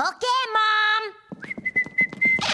Okay.